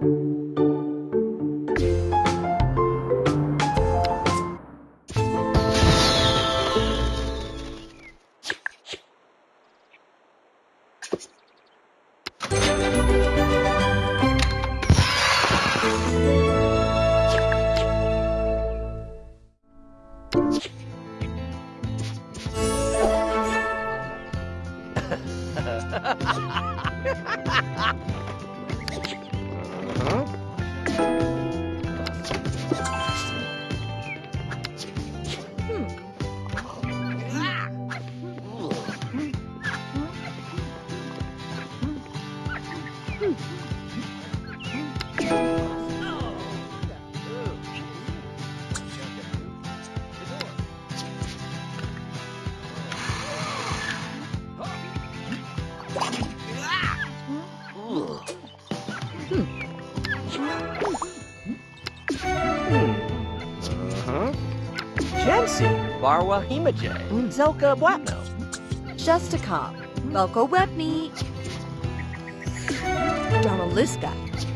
Ha ha ha ha! Barwa Himajay, Zelka Bwatno, Justicop, Velko Webney this guy.